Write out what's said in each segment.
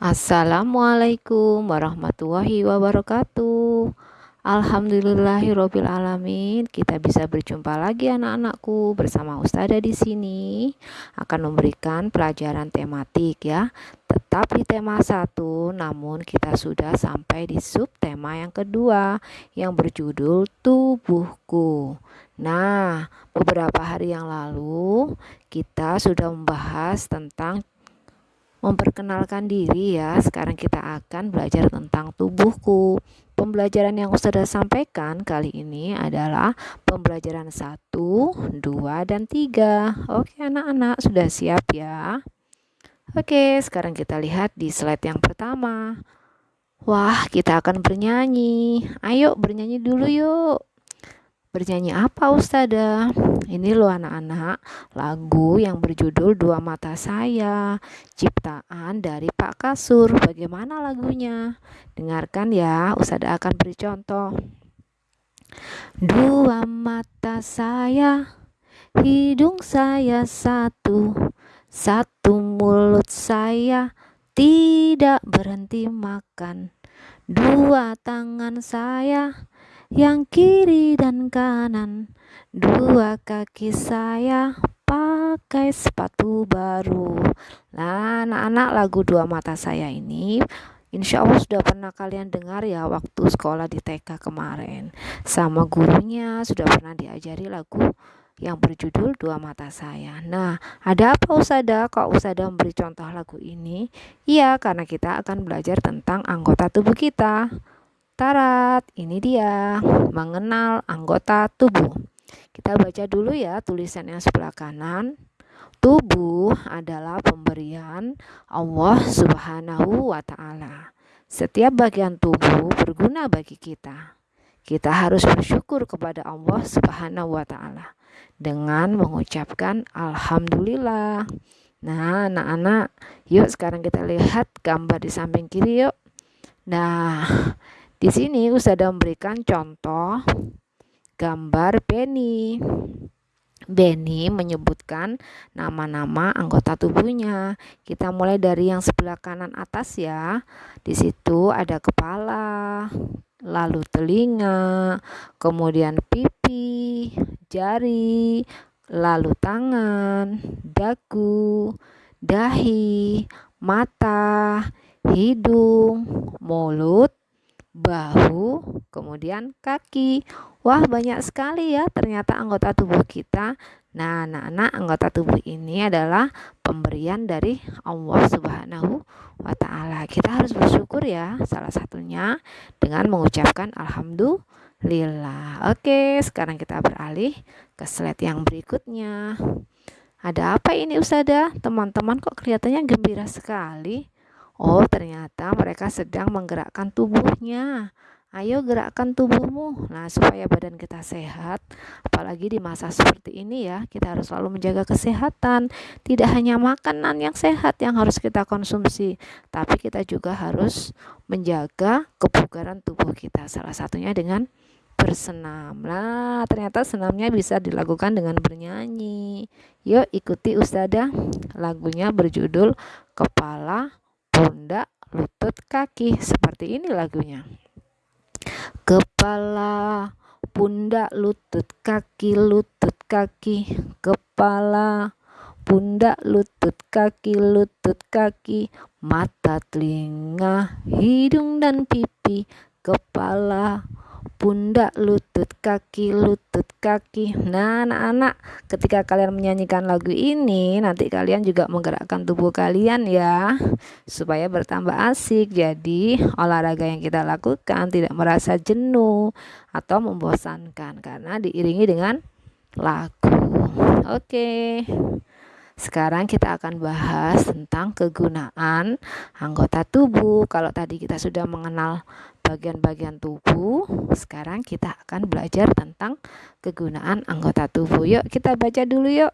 Assalamualaikum warahmatullahi wabarakatuh. Alhamdulillahirobbilalamin kita bisa berjumpa lagi anak-anakku bersama Ustada di sini. Akan memberikan pelajaran tematik ya. Tetap di tema satu namun kita sudah sampai di sub tema yang kedua yang berjudul tubuhku. Nah beberapa hari yang lalu kita sudah membahas tentang memperkenalkan diri ya. Sekarang kita akan belajar tentang tubuhku. Pembelajaran yang sudah sampaikan kali ini adalah pembelajaran 1, 2, dan 3. Oke anak-anak, sudah siap ya? Oke, sekarang kita lihat di slide yang pertama. Wah, kita akan bernyanyi. Ayo bernyanyi dulu yuk. Bernyanyi apa Ustada? Ini loh anak-anak, lagu yang berjudul Dua Mata Saya, ciptaan dari Pak Kasur. Bagaimana lagunya? Dengarkan ya, Ustada akan beri contoh. Dua mata saya, hidung saya satu, satu mulut saya tidak berhenti makan. Dua tangan saya yang kiri dan kanan. Dua kaki saya pakai sepatu baru. Nah, anak-anak lagu dua mata saya ini Insya Allah sudah pernah kalian dengar ya waktu sekolah di TK kemarin Sama gurunya sudah pernah diajari lagu yang berjudul Dua Mata Saya Nah ada apa Usada kok Usada memberi contoh lagu ini? Iya karena kita akan belajar tentang anggota tubuh kita Tarat, ini dia mengenal anggota tubuh. Kita baca dulu ya tulisan yang sebelah kanan. Tubuh adalah pemberian Allah Subhanahu wa taala. Setiap bagian tubuh berguna bagi kita. Kita harus bersyukur kepada Allah Subhanahu wa taala dengan mengucapkan alhamdulillah. Nah, anak-anak, yuk sekarang kita lihat gambar di samping kiri yuk. Nah, di sini Usada memberikan contoh gambar Benny. Benny menyebutkan nama-nama anggota tubuhnya. Kita mulai dari yang sebelah kanan atas ya. Di situ ada kepala, lalu telinga, kemudian pipi, jari, lalu tangan, dagu, dahi, mata, hidung, mulut, bahu, kemudian kaki. Wah, banyak sekali ya ternyata anggota tubuh kita. Nah, anak-anak anggota tubuh ini adalah pemberian dari Allah Subhanahu wa taala. Kita harus bersyukur ya, salah satunya dengan mengucapkan alhamdulillah. Oke, sekarang kita beralih ke slide yang berikutnya. Ada apa ini Usada? Teman-teman kok kelihatannya gembira sekali? Oh, ternyata mereka sedang menggerakkan tubuhnya. Ayo gerakkan tubuhmu. Nah, supaya badan kita sehat, apalagi di masa seperti ini ya, kita harus selalu menjaga kesehatan. Tidak hanya makanan yang sehat yang harus kita konsumsi, tapi kita juga harus menjaga kebugaran tubuh kita. Salah satunya dengan bersenam. Nah, ternyata senamnya bisa dilakukan dengan bernyanyi. Yuk ikuti Ustazah. Lagunya berjudul Kepala pundak, lutut, kaki. Seperti ini lagunya. Kepala, pundak, lutut, kaki, lutut, kaki, kepala, pundak, lutut, kaki, lutut, kaki, mata, telinga, hidung dan pipi, kepala, pundak, lutut, kaki, lutut, kaki. Nah, anak-anak, ketika kalian menyanyikan lagu ini, nanti kalian juga menggerakkan tubuh kalian ya, supaya bertambah asik. Jadi, olahraga yang kita lakukan tidak merasa jenuh atau membosankan karena diiringi dengan lagu. Oke. Sekarang kita akan bahas tentang kegunaan anggota tubuh. Kalau tadi kita sudah mengenal bagian-bagian tubuh. Sekarang kita akan belajar tentang kegunaan anggota tubuh. Yuk, kita baca dulu yuk.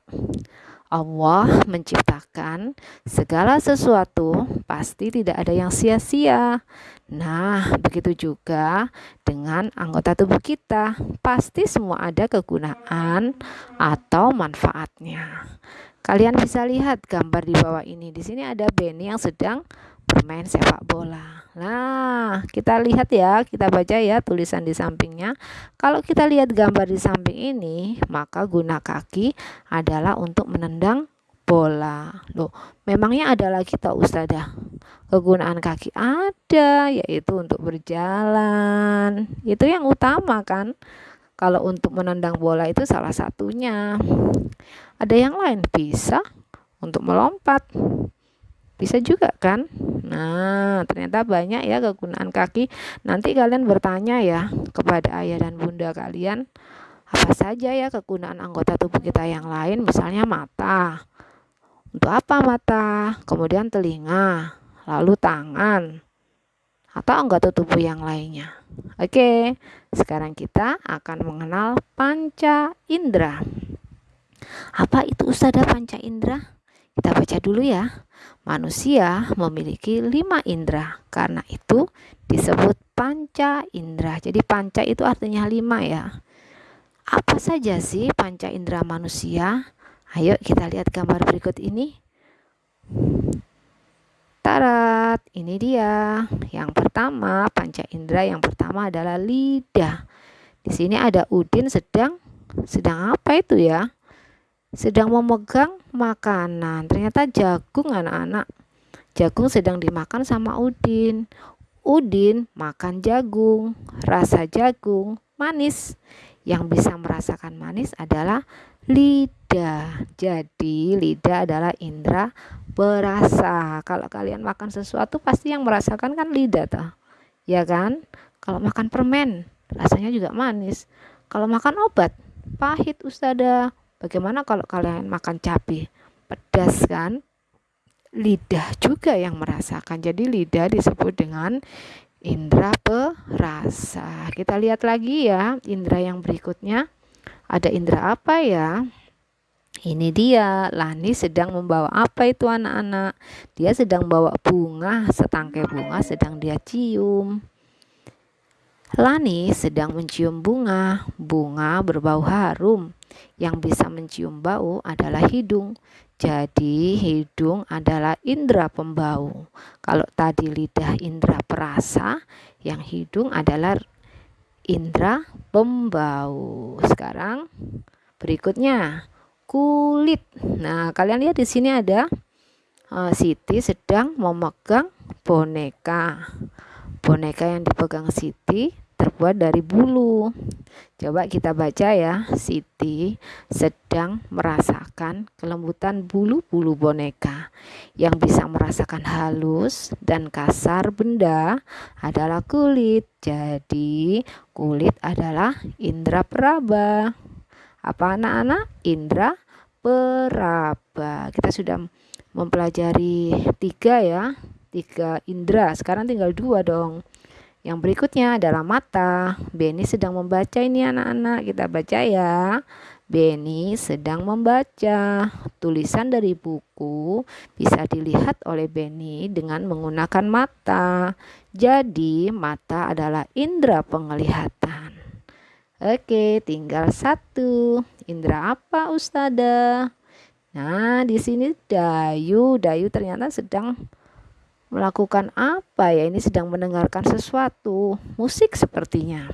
Allah menciptakan segala sesuatu, pasti tidak ada yang sia-sia. Nah, begitu juga dengan anggota tubuh kita, pasti semua ada kegunaan atau manfaatnya. Kalian bisa lihat gambar di bawah ini. Di sini ada Benny yang sedang bermain sepak bola. Nah, kita lihat ya, kita baca ya tulisan di sampingnya. Kalau kita lihat gambar di samping ini, maka guna kaki adalah untuk menendang bola. Loh, memangnya ada lagi tak Ustazah? Kegunaan kaki ada, yaitu untuk berjalan. Itu yang utama kan? Kalau untuk menendang bola itu salah satunya. Ada yang lain bisa untuk melompat. Bisa juga kan? Nah, ternyata banyak ya kegunaan kaki. Nanti kalian bertanya ya kepada ayah dan bunda kalian apa saja ya kegunaan anggota tubuh kita yang lain, misalnya mata. Untuk apa mata? Kemudian telinga, lalu tangan, atau anggota tubuh yang lainnya. Oke, sekarang kita akan mengenal panca indera. Apa itu usada panca indera? Kita baca dulu ya. Manusia memiliki lima indera, karena itu disebut panca indera. Jadi panca itu artinya lima ya. Apa saja sih panca indera manusia? Ayo kita lihat gambar berikut ini. Tarat, ini dia. Yang pertama, panca indera yang pertama adalah lidah. Di sini ada Udin sedang sedang apa itu ya? Sedang memegang makanan. Ternyata jagung anak-anak. Jagung sedang dimakan sama Udin. Udin makan jagung. Rasa jagung manis. Yang bisa merasakan manis adalah lidah. Jadi, lidah adalah indera berasa. Kalau kalian makan sesuatu pasti yang merasakan kan lidah toh. Ya kan? Kalau makan permen rasanya juga manis. Kalau makan obat pahit ustada. Bagaimana kalau kalian makan cabai? Pedas kan? Lidah juga yang merasakan. Jadi lidah disebut dengan indera perasa. Kita lihat lagi ya indera yang berikutnya. Ada indera apa ya? Ini dia, Lani sedang membawa apa itu anak-anak? Dia sedang bawa bunga, setangkai bunga sedang dia cium. Lani sedang mencium bunga, bunga berbau harum. Yang bisa mencium bau adalah hidung. Jadi hidung adalah indera pembau. Kalau tadi lidah indera perasa, yang hidung adalah indera pembau. Sekarang berikutnya kulit. Nah, kalian lihat di sini ada uh, Siti sedang memegang boneka. Boneka yang dipegang Siti terbuat dari bulu. Coba kita baca ya. Siti sedang merasakan kelembutan bulu-bulu boneka. Yang bisa merasakan halus dan kasar benda adalah kulit. Jadi, kulit adalah indera peraba apa anak-anak indra peraba kita sudah mempelajari tiga ya tiga indra sekarang tinggal dua dong yang berikutnya adalah mata Beni sedang membaca ini anak-anak kita baca ya Beni sedang membaca tulisan dari buku bisa dilihat oleh Beni dengan menggunakan mata jadi mata adalah indera penglihatan Oke, tinggal satu. Indra apa, Ustada? Nah, di sini Dayu. Dayu ternyata sedang melakukan apa ya? Ini sedang mendengarkan sesuatu. Musik sepertinya.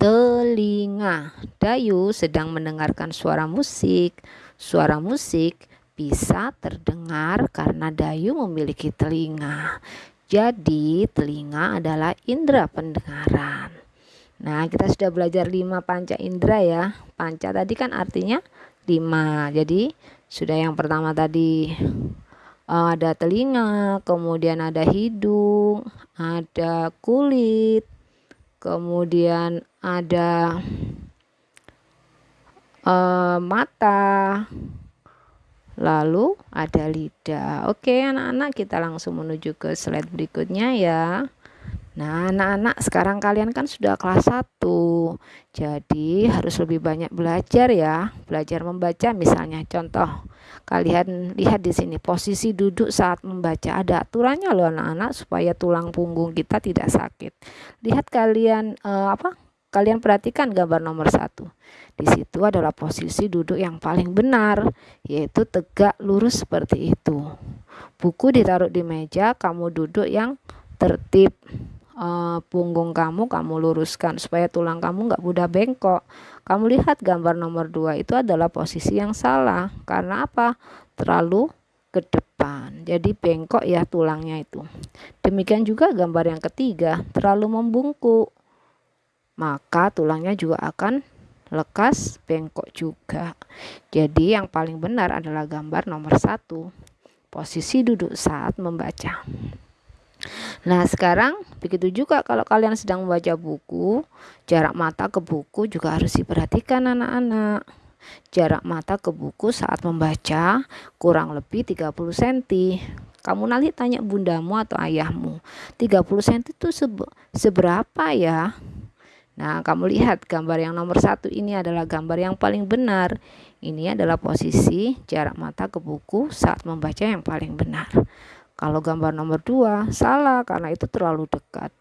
Telinga. Dayu sedang mendengarkan suara musik. Suara musik bisa terdengar karena Dayu memiliki telinga. Jadi, telinga adalah indera pendengaran. Nah, kita sudah belajar lima panca indera ya. Panca tadi kan artinya lima. Jadi, sudah yang pertama tadi ada telinga, kemudian ada hidung, ada kulit, kemudian ada uh, mata, lalu ada lidah. Oke, anak-anak, kita langsung menuju ke slide berikutnya ya. Nah, anak-anak sekarang kalian kan sudah kelas 1. Jadi, harus lebih banyak belajar ya. Belajar membaca misalnya contoh. Kalian lihat di sini posisi duduk saat membaca ada aturannya loh anak-anak supaya tulang punggung kita tidak sakit. Lihat kalian eh, apa? Kalian perhatikan gambar nomor satu. Di situ adalah posisi duduk yang paling benar, yaitu tegak lurus seperti itu. buku ditaruh di meja kamu duduk yang tertib uh, punggung kamu kamu luruskan supaya tulang kamu nggak mudah bengkok. Kamu lihat gambar nomor dua itu adalah posisi yang salah. Karena apa? Terlalu ke depan. Jadi bengkok ya tulangnya itu. Demikian juga gambar yang ketiga terlalu membungkuk. Maka tulangnya juga akan lekas bengkok juga. Jadi yang paling benar adalah gambar nomor satu. Posisi duduk saat membaca Nah, sekarang begitu juga kalau kalian sedang membaca buku, jarak mata ke buku juga harus diperhatikan anak-anak. Jarak mata ke buku saat membaca kurang lebih 30 cm. Kamu nanti tanya bundamu atau ayahmu, 30 cm itu seberapa ya? Nah, kamu lihat gambar yang nomor satu ini adalah gambar yang paling benar. Ini adalah posisi jarak mata ke buku saat membaca yang paling benar. Kalau gambar nomor 2 salah karena itu terlalu dekat.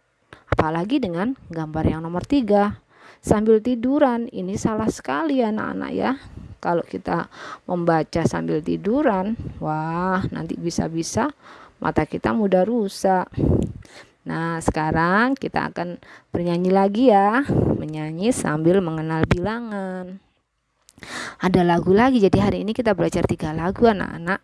Apalagi dengan gambar yang nomor 3 sambil tiduran ini salah sekali anak-anak ya. Kalau kita membaca sambil tiduran, wah nanti bisa-bisa mata kita mudah rusak. Nah, sekarang kita akan bernyanyi lagi ya, menyanyi sambil mengenal bilangan. Ada lagu lagi, jadi hari ini kita belajar tiga lagu anak-anak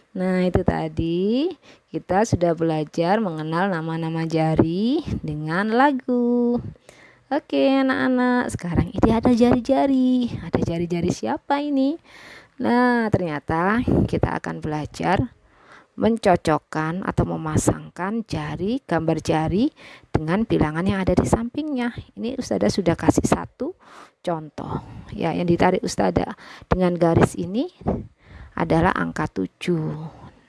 Nah, itu tadi kita sudah belajar mengenal nama-nama jari dengan lagu. Oke, anak-anak, sekarang ini ada jari-jari. Ada jari-jari siapa ini? Nah, ternyata kita akan belajar mencocokkan atau memasangkan jari, gambar jari dengan bilangan yang ada di sampingnya. Ini Ustada sudah kasih satu contoh. Ya, yang ditarik Ustada dengan garis ini adalah angka 7.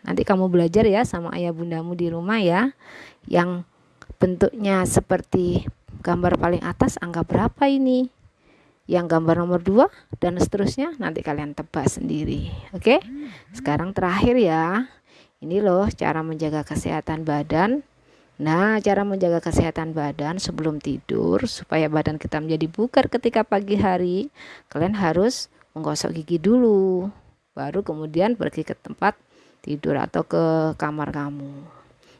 Nanti kamu belajar ya sama ayah bundamu di rumah ya. Yang bentuknya seperti gambar paling atas angka berapa ini? Yang gambar nomor 2 dan seterusnya nanti kalian tebak sendiri. Oke? Sekarang terakhir ya. Ini loh cara menjaga kesehatan badan. Nah, cara menjaga kesehatan badan sebelum tidur supaya badan kita menjadi bugar ketika pagi hari, kalian harus menggosok gigi dulu baru kemudian pergi ke tempat tidur atau ke kamar kamu.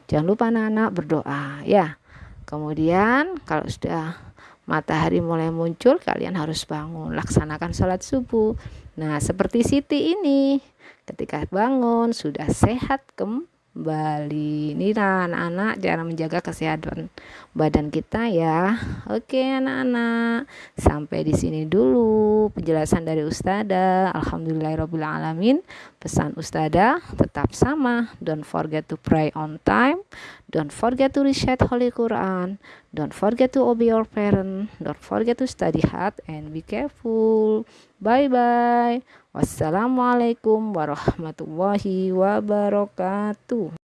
Jangan lupa anak-anak berdoa ya. Kemudian kalau sudah matahari mulai muncul kalian harus bangun. Laksanakan sholat subuh. Nah seperti Siti ini ketika bangun sudah sehat kembali Bali. Ini anak-anak cara menjaga kesehatan badan kita ya. Oke anak-anak, sampai di sini dulu penjelasan dari Ustada. Alhamdulillahirobbilalamin. Pesan Ustada tetap sama. Don't forget to pray on time. Don't forget to recite Holy Quran. Don't forget to obey your parent. Don't forget to study hard and be careful. Bye bye. Wassalamualaikum warahmatullahi wabarakatuh.